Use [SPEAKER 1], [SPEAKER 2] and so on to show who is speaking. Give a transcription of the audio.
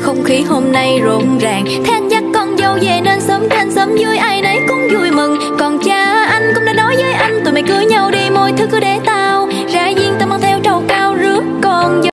[SPEAKER 1] không khí hôm nay rộn ràng. Thế dắt con dâu về nên sớm trên sớm vui, ai nấy cũng vui mừng. Còn cha anh cũng đã nói với anh, tụi mày cưới nhau đi mọi thứ cứ để